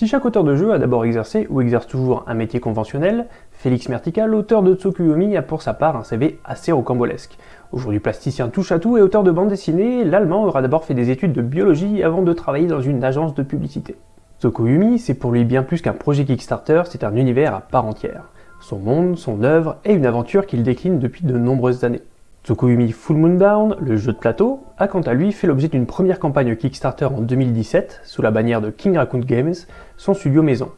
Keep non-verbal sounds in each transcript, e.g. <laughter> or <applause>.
Si chaque auteur de jeu a d'abord exercé ou exerce toujours un métier conventionnel, Félix Mertical, auteur de Tsukuyomi, a pour sa part un CV assez rocambolesque. Aujourd'hui plasticien touche à tout et auteur de bande dessinée, l'Allemand aura d'abord fait des études de biologie avant de travailler dans une agence de publicité. Tsukuyomi, c'est pour lui bien plus qu'un projet Kickstarter, c'est un univers à part entière. Son monde, son œuvre et une aventure qu'il décline depuis de nombreuses années. Tsukuyumi Full Moon Down, le jeu de plateau, a quant à lui fait l'objet d'une première campagne Kickstarter en 2017 sous la bannière de King Raccoon Games, son studio maison.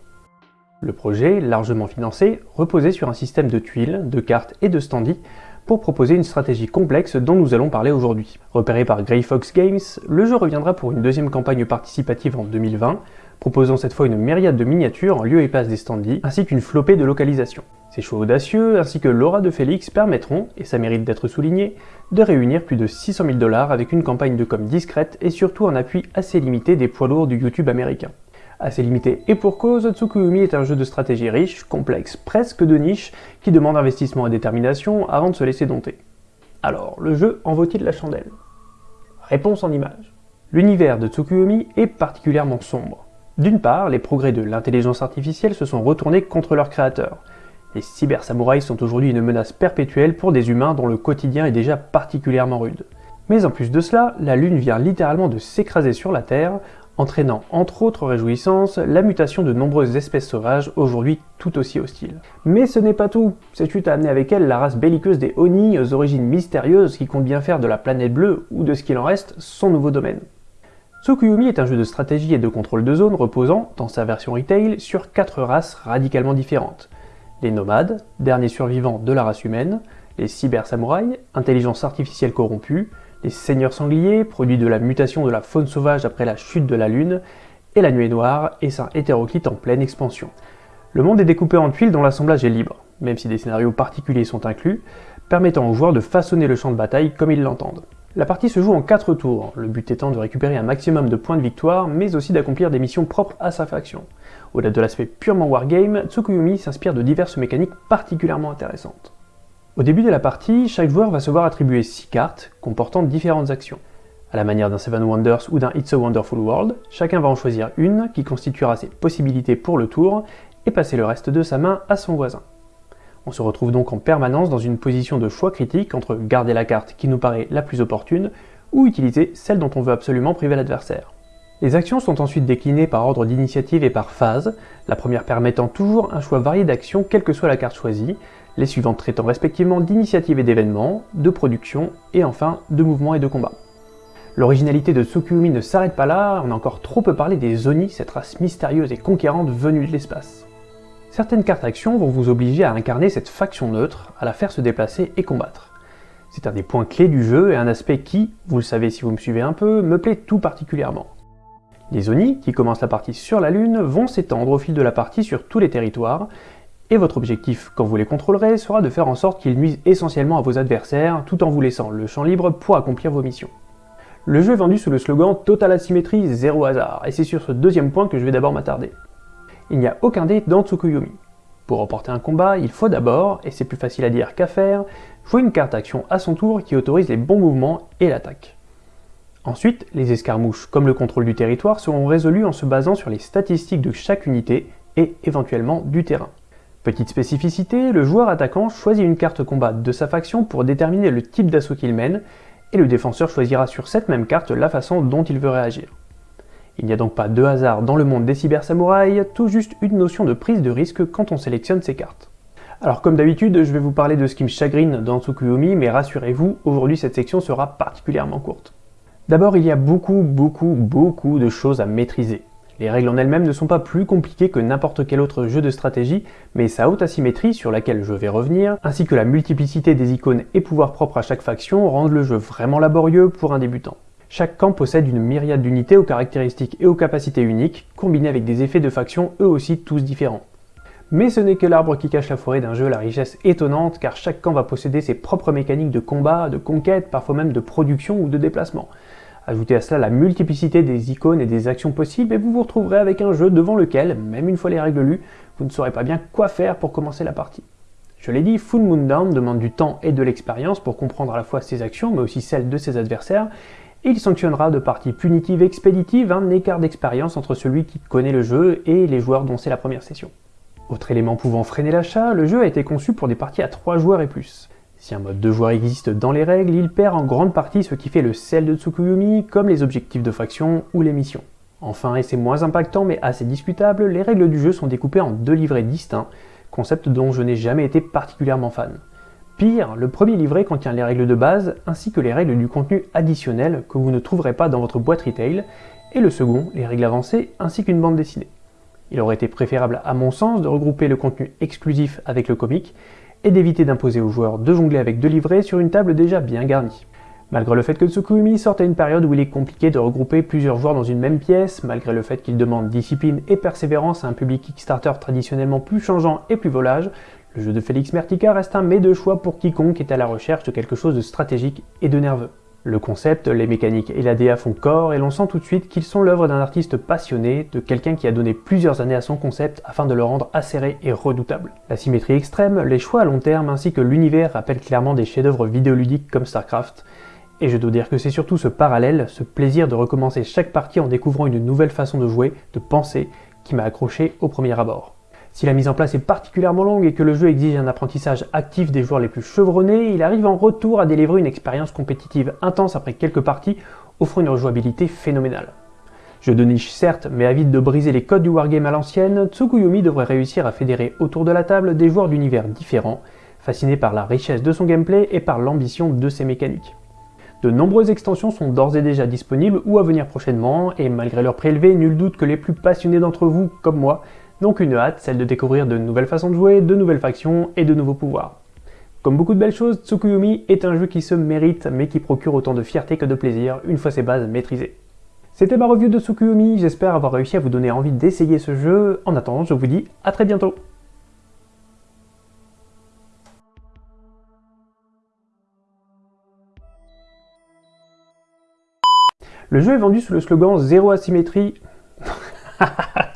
Le projet, largement financé, reposait sur un système de tuiles, de cartes et de standees pour proposer une stratégie complexe dont nous allons parler aujourd'hui. Repéré par Grey Fox Games, le jeu reviendra pour une deuxième campagne participative en 2020, proposant cette fois une myriade de miniatures en lieu et place des standees, ainsi qu'une flopée de localisations. Ces choix audacieux, ainsi que l'aura de Félix, permettront, et ça mérite d'être souligné, de réunir plus de 600 000 dollars avec une campagne de com discrète et surtout un appui assez limité des poids lourds du YouTube américain. Assez limité et pour cause, Tsukuyumi est un jeu de stratégie riche, complexe, presque de niche, qui demande investissement et détermination avant de se laisser dompter. Alors, le jeu en vaut-il la chandelle? Réponse en images. L'univers de Tsukuyomi est particulièrement sombre. D'une part, les progrès de l'intelligence artificielle se sont retournés contre leurs créateurs, les cybersamouraïs sont aujourd'hui une menace perpétuelle pour des humains dont le quotidien est déjà particulièrement rude. Mais en plus de cela, la Lune vient littéralement de s'écraser sur la Terre, entraînant entre autres réjouissances la mutation de nombreuses espèces sauvages aujourd'hui tout aussi hostiles. Mais ce n'est pas tout, cette chute a amené avec elle la race belliqueuse des Oni aux origines mystérieuses qui compte bien faire de la planète bleue, ou de ce qu'il en reste, son nouveau domaine. Tsukuyumi est un jeu de stratégie et de contrôle de zone reposant, dans sa version retail, sur quatre races radicalement différentes les nomades, derniers survivants de la race humaine, les cyber-samouraïs, intelligence artificielle corrompue, les seigneurs sangliers, produits de la mutation de la faune sauvage après la chute de la lune, et la nuée noire, essaim hétéroclite en pleine expansion. Le monde est découpé en tuiles dont l'assemblage est libre, même si des scénarios particuliers sont inclus, permettant aux joueurs de façonner le champ de bataille comme ils l'entendent. La partie se joue en 4 tours, le but étant de récupérer un maximum de points de victoire, mais aussi d'accomplir des missions propres à sa faction. Au-delà de l'aspect purement wargame, Tsukuyomi s'inspire de diverses mécaniques particulièrement intéressantes. Au début de la partie, chaque joueur va se voir attribuer 6 cartes comportant différentes actions. À la manière d'un Seven Wonders ou d'un It's a Wonderful World, chacun va en choisir une qui constituera ses possibilités pour le tour et passer le reste de sa main à son voisin. On se retrouve donc en permanence dans une position de choix critique entre garder la carte qui nous paraît la plus opportune ou utiliser celle dont on veut absolument priver l'adversaire. Les actions sont ensuite déclinées par ordre d'initiative et par phase, la première permettant toujours un choix varié d'actions quelle que soit la carte choisie, les suivantes traitant respectivement d'initiative et d'événements, de production et enfin de mouvement et de combat. L'originalité de Tsukuyomi ne s'arrête pas là, on a encore trop peu parlé des Oni, cette race mystérieuse et conquérante venue de l'espace. Certaines cartes actions vont vous obliger à incarner cette faction neutre, à la faire se déplacer et combattre. C'est un des points clés du jeu et un aspect qui, vous le savez si vous me suivez un peu, me plaît tout particulièrement. Les Oni, qui commencent la partie sur la Lune, vont s'étendre au fil de la partie sur tous les territoires, et votre objectif, quand vous les contrôlerez, sera de faire en sorte qu'ils nuisent essentiellement à vos adversaires, tout en vous laissant le champ libre pour accomplir vos missions. Le jeu est vendu sous le slogan Total asymétrie, zéro hasard, et c'est sur ce deuxième point que je vais d'abord m'attarder il n'y a aucun dé dans Tsukuyomi. Pour remporter un combat, il faut d'abord, et c'est plus facile à dire qu'à faire, jouer une carte action à son tour qui autorise les bons mouvements et l'attaque. Ensuite, les escarmouches, comme le contrôle du territoire, seront résolues en se basant sur les statistiques de chaque unité et éventuellement du terrain. Petite spécificité, le joueur attaquant choisit une carte combat de sa faction pour déterminer le type d'assaut qu'il mène, et le défenseur choisira sur cette même carte la façon dont il veut réagir. Il n'y a donc pas de hasard dans le monde des cybersamouraïs, tout juste une notion de prise de risque quand on sélectionne ces cartes. Alors comme d'habitude, je vais vous parler de ce qui me chagrine dans Tsukuyomi, mais rassurez-vous, aujourd'hui cette section sera particulièrement courte. D'abord, il y a beaucoup, beaucoup, beaucoup de choses à maîtriser. Les règles en elles-mêmes ne sont pas plus compliquées que n'importe quel autre jeu de stratégie, mais sa haute asymétrie, sur laquelle je vais revenir, ainsi que la multiplicité des icônes et pouvoirs propres à chaque faction rendent le jeu vraiment laborieux pour un débutant. Chaque camp possède une myriade d'unités aux caractéristiques et aux capacités uniques, combinées avec des effets de faction eux aussi tous différents. Mais ce n'est que l'arbre qui cache la forêt d'un jeu la richesse étonnante, car chaque camp va posséder ses propres mécaniques de combat, de conquête, parfois même de production ou de déplacement. Ajoutez à cela la multiplicité des icônes et des actions possibles, et vous vous retrouverez avec un jeu devant lequel, même une fois les règles lues, vous ne saurez pas bien quoi faire pour commencer la partie. Je l'ai dit, Full Moon Down demande du temps et de l'expérience pour comprendre à la fois ses actions, mais aussi celles de ses adversaires, et il sanctionnera de parties punitives expéditives un écart d'expérience entre celui qui connaît le jeu et les joueurs dont c'est la première session. Autre élément pouvant freiner l'achat, le jeu a été conçu pour des parties à 3 joueurs et plus. Si un mode 2 joueurs existe dans les règles, il perd en grande partie ce qui fait le sel de Tsukuyomi, comme les objectifs de faction ou les missions. Enfin, et c'est moins impactant mais assez discutable, les règles du jeu sont découpées en deux livrets distincts, concept dont je n'ai jamais été particulièrement fan. Pire, le premier livret contient les règles de base ainsi que les règles du contenu additionnel que vous ne trouverez pas dans votre boîte retail, et le second, les règles avancées ainsi qu'une bande dessinée. Il aurait été préférable à mon sens de regrouper le contenu exclusif avec le comic et d'éviter d'imposer aux joueurs de jongler avec deux livrets sur une table déjà bien garnie. Malgré le fait que Tsukuyumi sorte à une période où il est compliqué de regrouper plusieurs joueurs dans une même pièce, malgré le fait qu'il demande discipline et persévérance à un public Kickstarter traditionnellement plus changeant et plus volage, le jeu de Félix Mertica reste un mets de choix pour quiconque est à la recherche de quelque chose de stratégique et de nerveux. Le concept, les mécaniques et la DA font corps et l'on sent tout de suite qu'ils sont l'œuvre d'un artiste passionné, de quelqu'un qui a donné plusieurs années à son concept afin de le rendre acéré et redoutable. La symétrie extrême, les choix à long terme ainsi que l'univers rappellent clairement des chefs-d'œuvre vidéoludiques comme StarCraft, et je dois dire que c'est surtout ce parallèle, ce plaisir de recommencer chaque partie en découvrant une nouvelle façon de jouer, de penser, qui m'a accroché au premier abord. Si la mise en place est particulièrement longue et que le jeu exige un apprentissage actif des joueurs les plus chevronnés, il arrive en retour à délivrer une expérience compétitive intense après quelques parties, offrant une rejouabilité phénoménale. Jeu de niche certes, mais avide de briser les codes du wargame à l'ancienne, Tsukuyomi devrait réussir à fédérer autour de la table des joueurs d'univers différents, fascinés par la richesse de son gameplay et par l'ambition de ses mécaniques. De nombreuses extensions sont d'ores et déjà disponibles ou à venir prochainement, et malgré leur prix nul doute que les plus passionnés d'entre vous, comme moi, donc une hâte, celle de découvrir de nouvelles façons de jouer, de nouvelles factions et de nouveaux pouvoirs. Comme beaucoup de belles choses, Tsukuyomi est un jeu qui se mérite mais qui procure autant de fierté que de plaisir une fois ses bases maîtrisées. C'était ma review de Tsukuyomi, j'espère avoir réussi à vous donner envie d'essayer ce jeu. En attendant, je vous dis à très bientôt Le jeu est vendu sous le slogan Zéro asymétrie. <laughs>